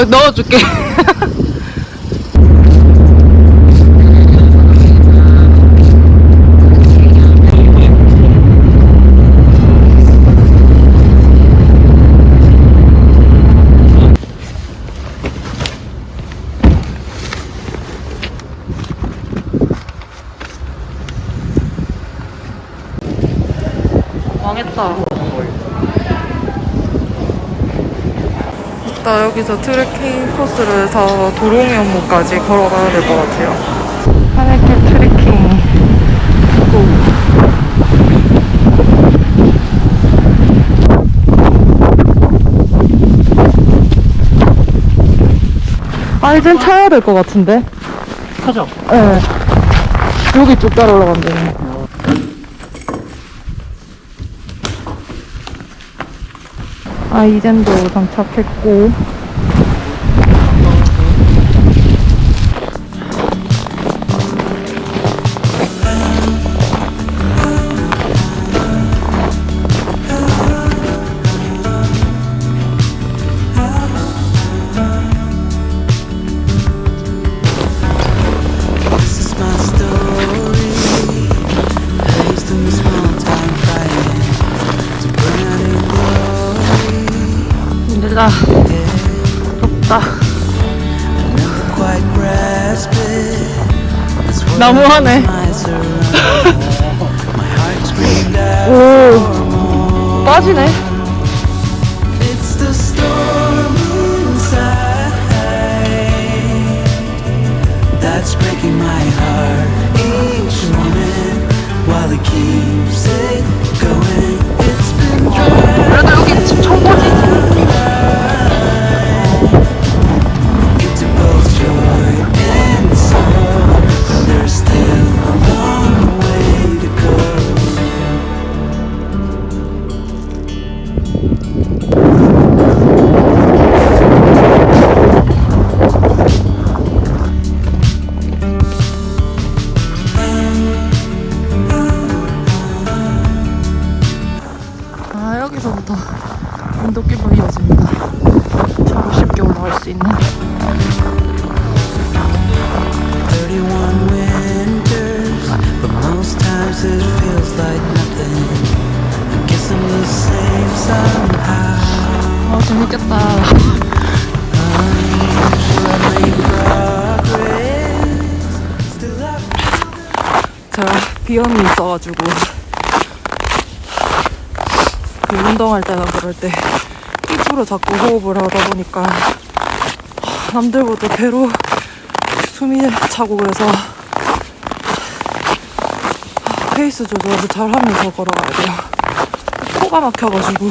아 넣어줄게. 망했다. 나 여기서 트레킹 코스를 해서 도롱이 연못까지 걸어가야 될 것 같아요. 하늘길 트레킹. 고. 아, 이젠 차야 될 것 같은데? 하죠. 네. 여기 쭉 따라 올라가면 되네. 아 이젠도 도착했고 glory. 힘들다 덥다 Never quite grasp it. That's what 너무하네 my surround. My heart screamed out 오 for more. 빠지네 It's the storm inside that's breaking my heart each moment while it keeps it going. It's been dry. 그래도 여기 집 청보지 있어가지고 그 운동할 때나 그럴 때 입으로 자꾸 호흡을 하다 보니까 남들보다 배로 숨이 차고 그래서 페이스 조절을 잘 하면서 걸어가야 돼요. 코가 막혀가지고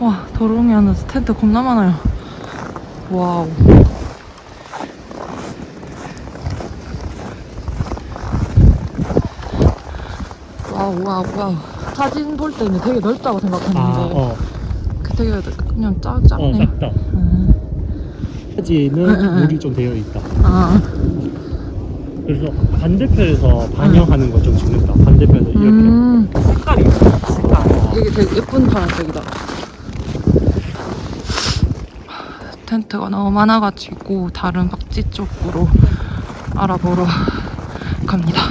와 도롱이 안에서 텐트 겁나 많아요. wow. wow wow wow 사진 볼 때는 되게 넓다고 생각했는데 아, 어, 그 되게 그냥 짜, 어, 작네 작다. 음. 사진은 응, 응. 물이 좀 되어 있다. 아, 그래서 반대편에서 반영하는 거좀 찍는다. 반대편에서 이렇게. 음. 색깔이. 색깔. 이게 되게 예쁜 파란색이다 텐트가 너무 많아가지고 다른 박지 쪽으로 알아보러 갑니다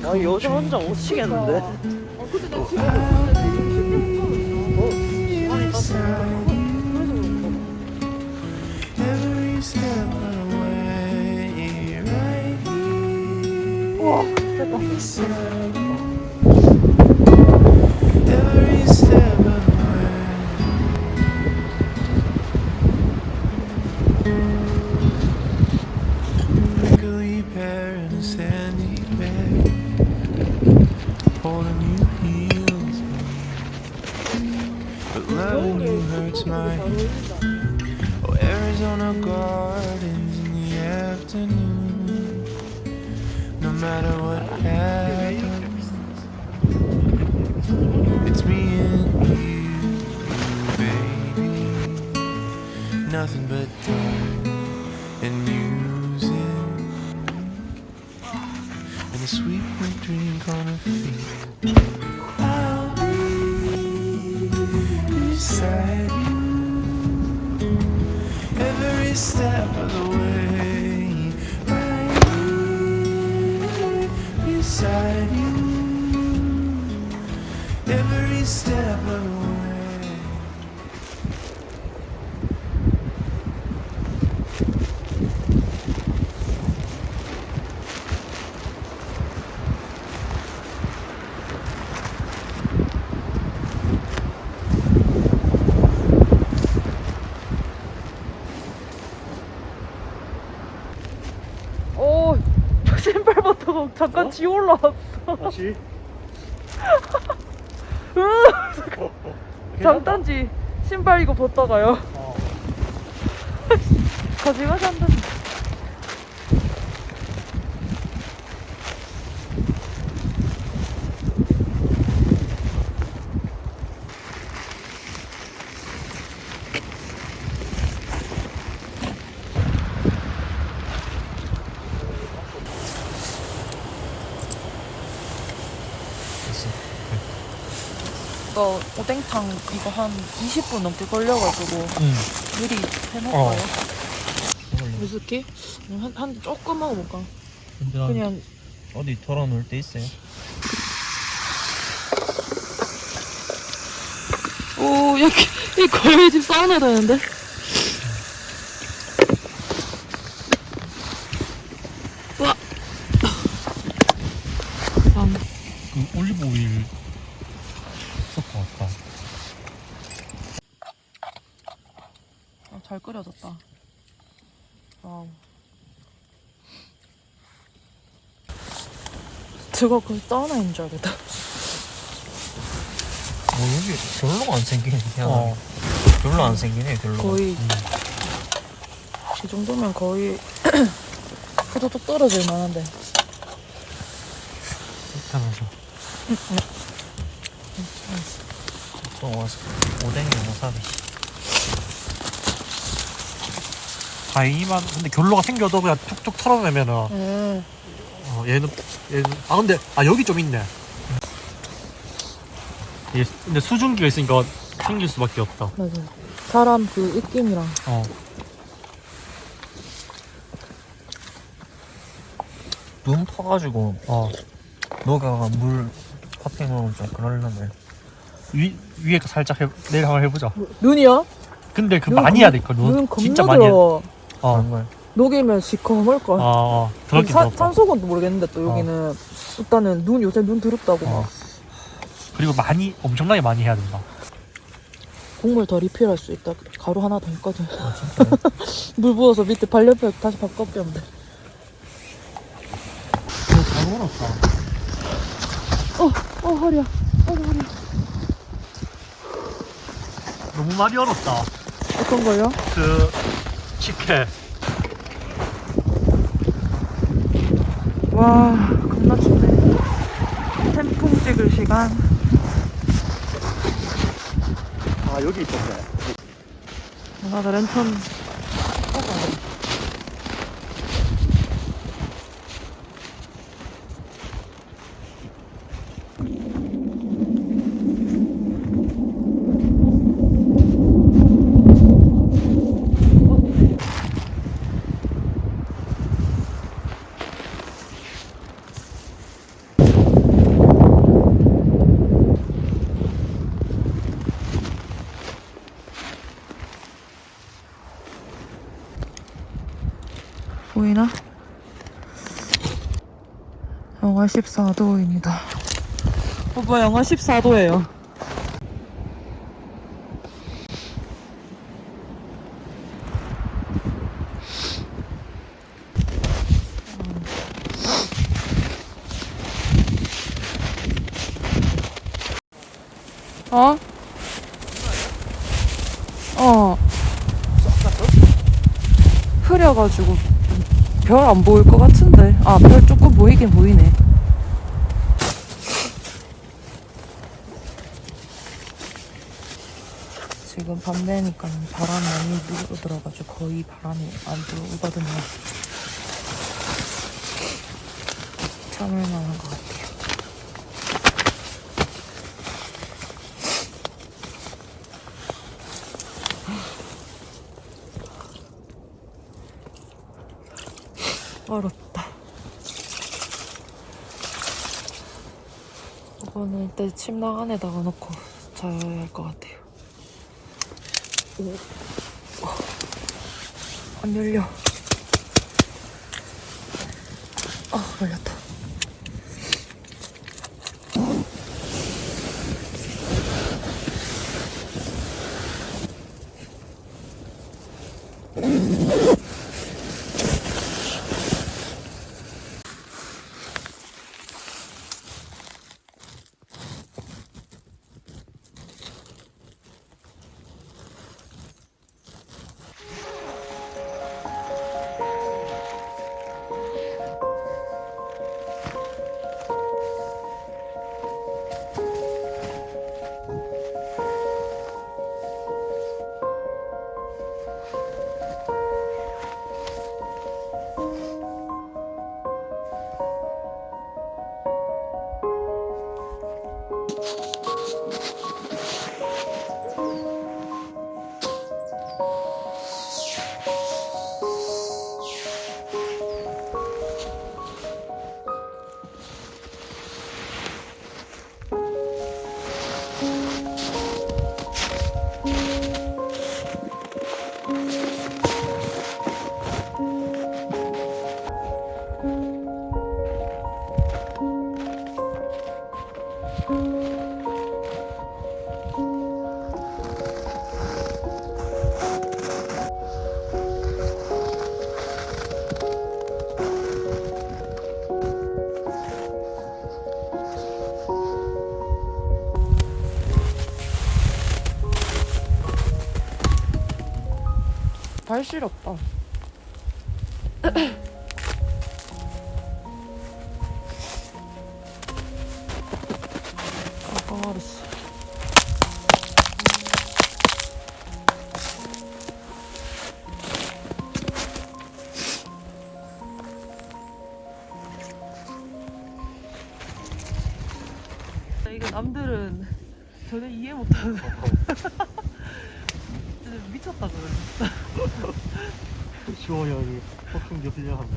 sweet 아 여자 혼자 못 치겠는데? You. Every sweet white drink on her feet. I'll be beside you every step of the way. 잠깐 지 올라왔어. 다시? 장단지 신발 이거 벗다가요. 어. 거짓말 한다 이거 오뎅탕 이거 한 20분 넘게 걸려가지고 응. 미리 해놓을까요? 위스키? 한, 한 조금 먹어볼까? 그냥 어디 털어놓을 때 있어요? 오 여기 이 거의 집 사우나 되는데? 와 아, 그 올리브 오일 섞어 왔다. 끓여졌다. wow. 저거 그 사우나인 줄 알겠다. 뭐 여기 별로 안 생기네 그냥. 어. 별로 안 생기네 별로 거의 이 정도면 거의 후두둑 떨어질 만한데. 하면서. 또 와서 오뎅이 와사비 다이만 근데 결로가 생겨도 그냥 툭툭 털어내면은 음. 어, 얘는 얘는 아 근데 아 여기 좀 있네. 얘 근데 수증기가 있으니까 생길 수밖에 없다. 맞아 사람 그 입김이랑 어. 눈 터가지고 어. 너가 물 파팅 먹으면 좀 그럴려네 위 위에 거 살짝 해, 내일 한번 해보자. 눈이야? 근데 그눈 많이 겁- 해야 될 거. 눈 진짜 많이 해. 어. 그런 걸 녹이면 시커멀걸 어, 어. 더럽긴 산- 더럽다. 산소건도 모르겠는데 또 여기는 일단은 눈 요새 눈 더럽다고 어. 막 그리고 많이 엄청나게 많이 해야 된다. 국물 더 리필할 수 있다 가루 하나 더 있거든 아 물 부어서 밑에 발열표 다시 바꿔 끼면 돼잘 먹었다. 어, 어 허리야 어 허리야 너무 많이 얼었다. 어떤 걸요? 그 식혜. 와 겁나 춥네 템풍 찍을 시간 아 여기 있었네. 나도 랜턴 영하 14도입니다. 오빠 영하 14도예요. 어? 어. 흐려가지고 별 안 보일 것 같은데. 아, 별 조금 보이긴 보이네. 지금 밤 되니까 바람이 많이 불어들어가지고 거의 바람이 안 들어오거든요. 참을 만한 것 같아요. 얼었다. 이거는 일단 침낭 안에 다가 넣고 자야 할 것 같아요. 안 열려. 아, 열렸다. 발 시렵다. 아, 알았어. 이거 남들은 전혀 이해 못하는 진짜 미쳤다 그래. 시원하게 폭풍 겹치려 하면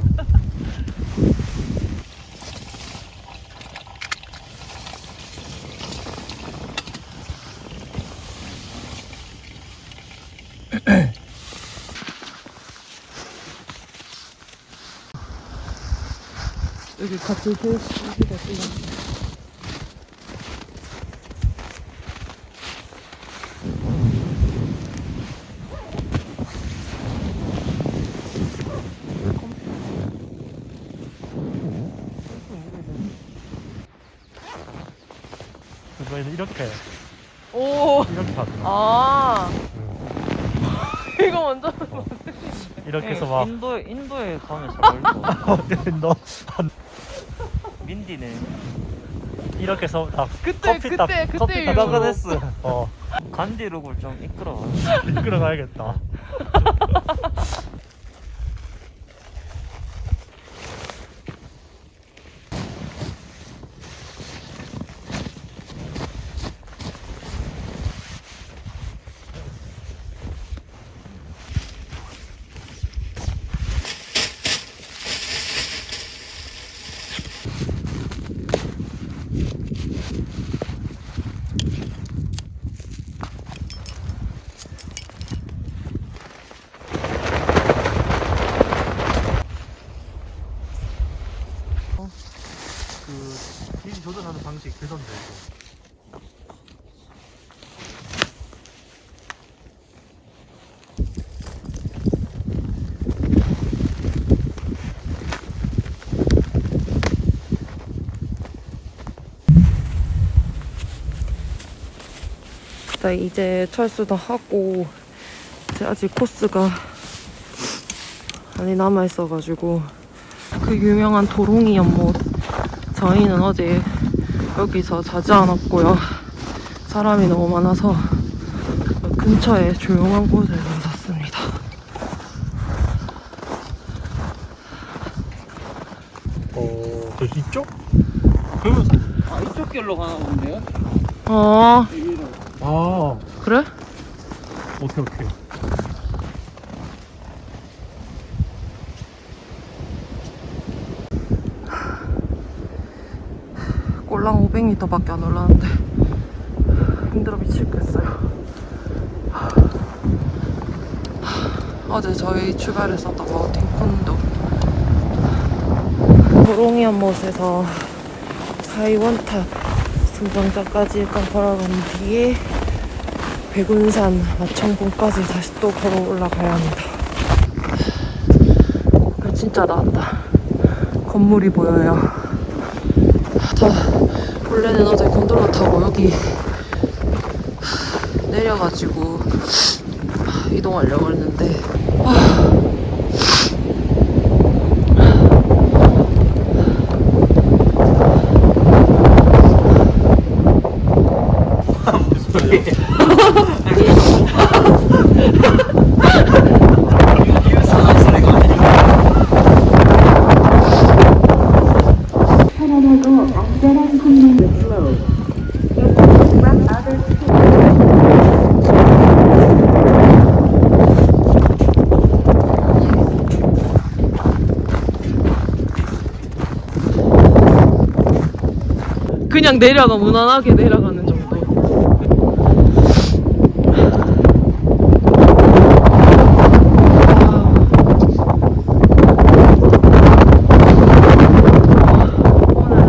여기 계시기가 뜨거. 그거에는 이렇게 오. 이렇게 하더라 아. 이거 먼저. 이렇게 해서 막 인도 인도에 가면 잘 어울릴 거. 너 민디는 이렇게 해서 딱 그때, 커피 그때, 딱 그때 커피. 딱 나가냈어. 어 간디룩을 좀 이끌어. 이끌어 가야겠다 네, 이제 철수도 하고 이제 아직 코스가 많이 남아 있어가지고 그 유명한 도롱이 연못 저희는 어제 여기서 자지 않았고요 사람이 너무 많아서 근처에 조용한 곳에 나섰습니다 어, 저 이쪽? 그러면 아 이쪽 길로 가나 본데요? 아 여기로 아, 그래? 오케이 오케이. 꼴랑 500m밖에 안 올라왔는데 힘들어 미치겠어요. 어제 저희 출발했었던 마우틴콘도 도롱이 연못에서 하이원탑 승정자까지 일단 걸어간 뒤에 백운산 마청봉까지 다시 또 걸어 올라가야 합니다. 진짜 나왔다. 건물이 보여요. 다 원래는 어제 곤돌라 타고 여기 내려가지고 이동하려고 했는데 그냥 내려가 무난하게 내려가는 정도. 오늘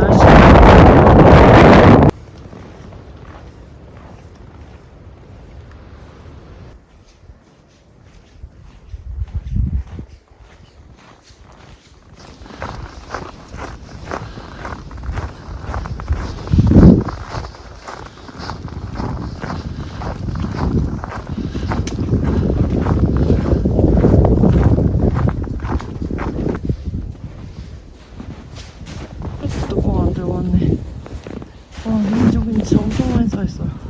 날씨 뚜껑 안 들고 왔네. 와, 여기 저기 진짜 엄청 많이 쌓였어요.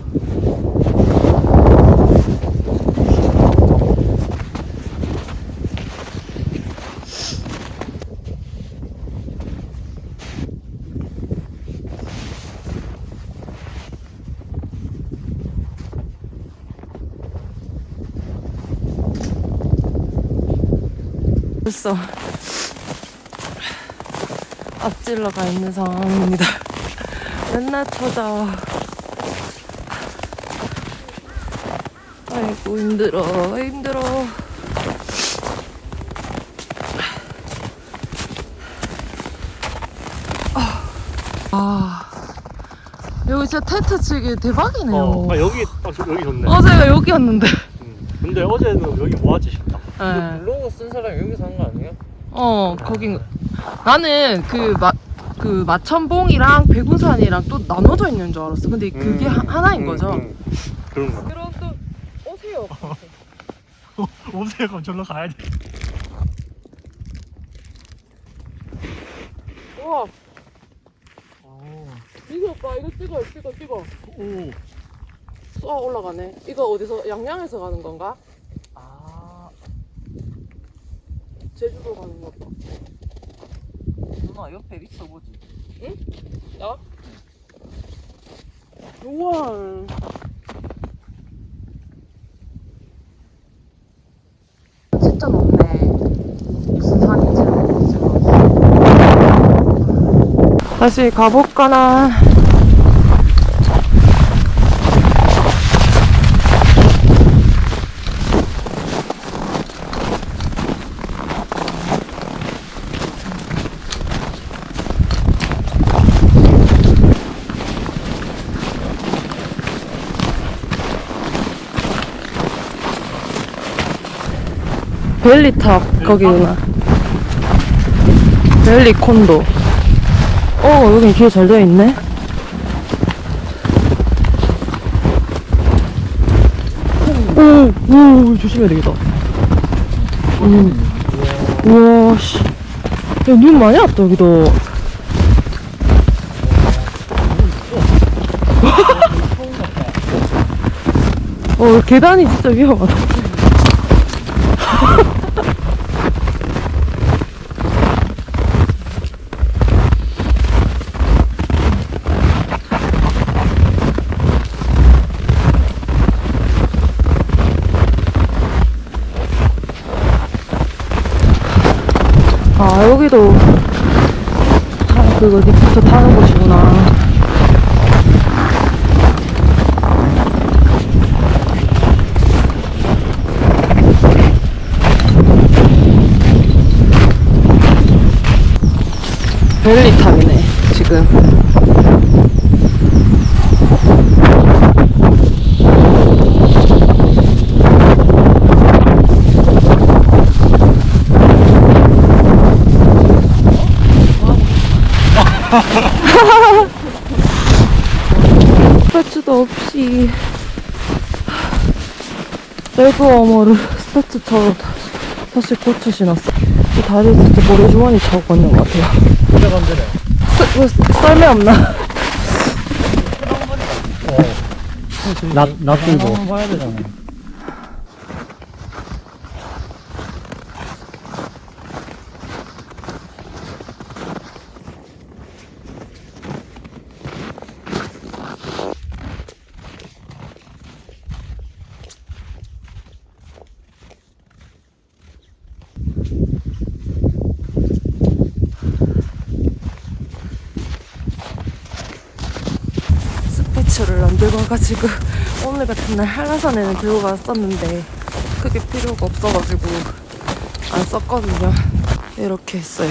벌써 앞질러 가 있는 상황입니다. 맨날 찾아. 아이고 힘들어 힘들어. 아 여기 진짜 텐트 치기 대박이네요. 어, 아 여기 아, 저- 여기 좋네. 어제가 여기였는데. 음. 근데 어제는 여기 싶다. 네. 블로그 쓴 사람이 여기서 한 거 아니에요? 어 거긴 나는 그 마, 그 마천봉이랑 백운산이랑 또 나눠져 있는 줄 알았어. 근데 그게 음, 하, 나인 음, 거죠. 음. 그런 거. 그럼 또 오세요. 오세요 그럼 절로 가야 돼. 와 오. 이거 봐 이거 찍어 찍어 찍어. 오. 쏘아 올라가네. 이거 어디서 양양에서 가는 건가? 아. 제주도 가는 거 봐. 누나 옆에 있어 보지 나? 우와. 진짜 높네. 무슨 산인지는 모르지만. 다시 가볼까나. 벨리탑 거기구나. 벨리 콘도. 어 여기 길잘 되어 있네. 오, 오 조심해야 되겠다. 음. 우와 씨. 야, 눈 많이 왔다 여기도. 어 계단이 진짜 위험하다. 아 여기도 타, 그거 리프트 타는 곳이구나. 벨리탑이네 지금. 스패츠도 없이 셀프 워머를 스패츠처럼 사실 고쳐 신었어. 이 다리 진짜 모래 주머니 차고 걷는 것 같아요. 썰- 뭐, 썰매 없나? 나, 놔두고. 한번 봐야 되잖아. 스패츠를 안 들고 와가지고 오늘 같은 날 한라산에는 들고 갔었는데 그게 필요가 없어가지고 안 썼거든요. 이렇게 했어요.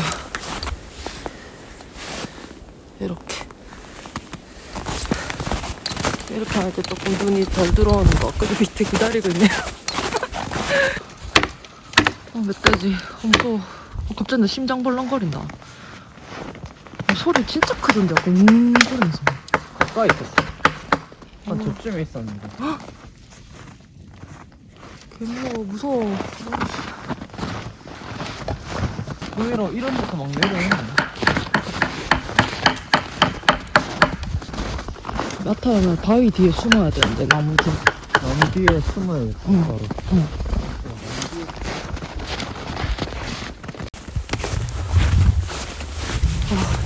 이렇게. 이렇게 할 때 조금 눈이 덜 들어오는 거. 그리고 밑에 기다리고 있네요. 어, 멧돼지. 엄청. 어, 갑자기 나 심장 벌렁거린다. 어, 소리 진짜 크던데. 약간 음 소리면서. 가까이 있었어. 한 저쯤에 있었는데. 개무서워 무서워 의외로 이런 데서 막 내려오는 나타나면 바위 뒤에 숨어야 되는데 나무 뒤 나무 뒤에 숨어요. 응. 바로.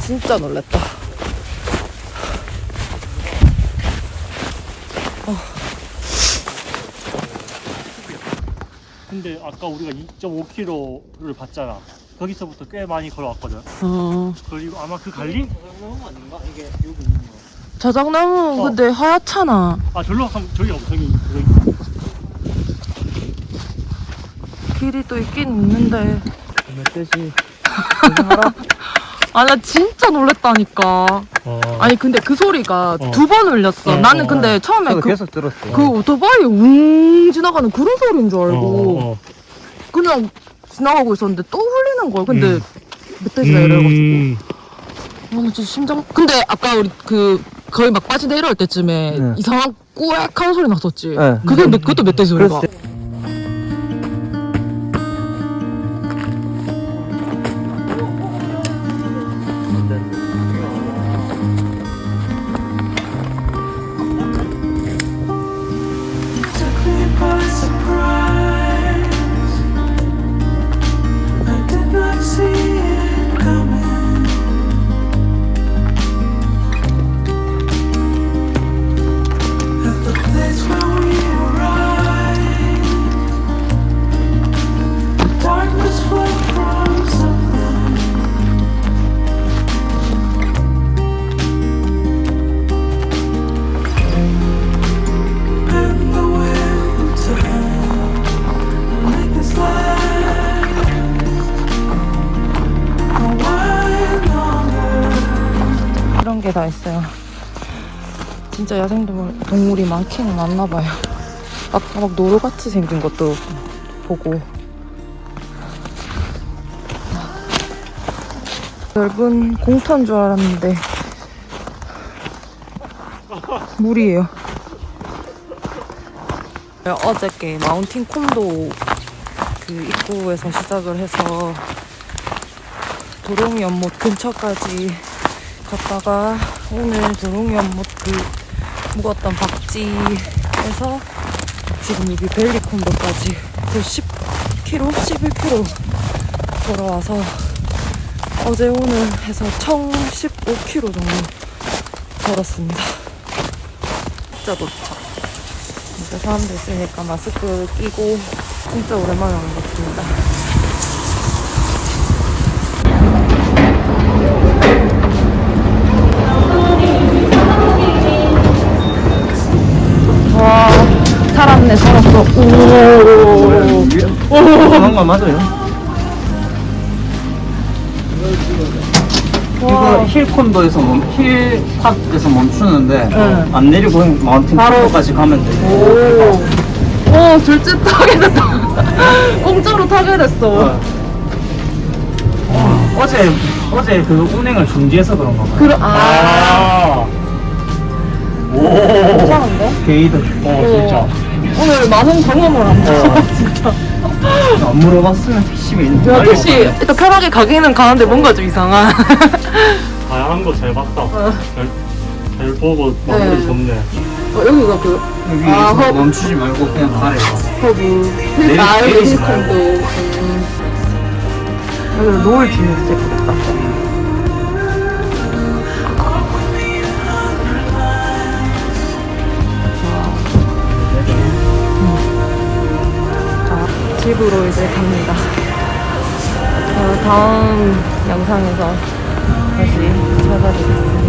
진짜 놀랬다 근데 아까 우리가 2.5km를 봤잖아. 거기서부터 꽤 많이 걸어왔거든. 어 그리고 아마 그 갈리? 너무 아닌가? 이게 여기 있는 거. 자작나무 어. 근데 하얗잖아 아, 절로 가면 저기 있어. 길이 또 있긴 있는데 멧돼지. 아 나 진짜 놀랬다니까 어. 아니 근데 그 소리가 어. 두번 울렸어 어, 나는 어, 근데 처음에 그, 계속 들었어. 그 오토바이 웅 지나가는 그런 소리인 줄 알고 어, 어. 그냥 지나가고 있었는데 또 울리는 거야 근데 음. 멧돼지가 이래가지고 음. 아, 나 진짜 심장. 근데 아까 우리 그 거의 막 빠지 내려올 때쯤에 네. 이상한 꾸액한 소리 났었지. 네. 그게 몇- 그것도 멧돼지 소리가. took 진짜 야생동물 동물이 많기는 많나 봐요. 아까 막, 노루같이 생긴 것도 보고. 넓은 공터인 줄 알았는데 물이에요. 어저께 마운틴 콘도 그 입구에서 시작을 해서 도롱이 연못 근처까지 갔다가 오늘 도롱이 연못 그 묵었던 박지에서 지금 여기 벨리 콘도까지 그 10km, 11km 걸어와서 어제 오늘 해서 총 15km 정도 걸었습니다. 진짜 도착. 진짜 사람들 있으니까 마스크 끼고 진짜 오랜만에 오는 것 같습니다. 살았네, 살았어. 오. 그런 거 맞아요? 이거 힐콘도에서 멈, 힐팍에서 멈추는데 응. 안 내리고 마운틴 바로- 콘도까지 가면 돼. 오. 오, 둘째 타게 됐다. 공짜로 타게 됐어. 어. 어제 어제 그 운행을 중지해서 그런 거 봐요. 그러, 아. 오. 이상한데? 게이드. 어, 진짜. 오늘 많은 경험을 한 거. 진짜. 안 물어봤으면 PC가 있는 야, 택시 일단 편하게 가기는 가는데 뭔가 좀 이상한. 다양한 거 잘 봤다. 잘, 잘 보고 네. 마무리 좋네. 어, 여기가 그 여기에서 아, 허- 멈추지 말고 그냥 가래. 거기 내리- 아 여기. 음. 여기 노을 지면 진짜 예쁘겠다. 집으로 이제 갑니다. 어, 다음 영상에서 다시 찾아뵙겠습니다.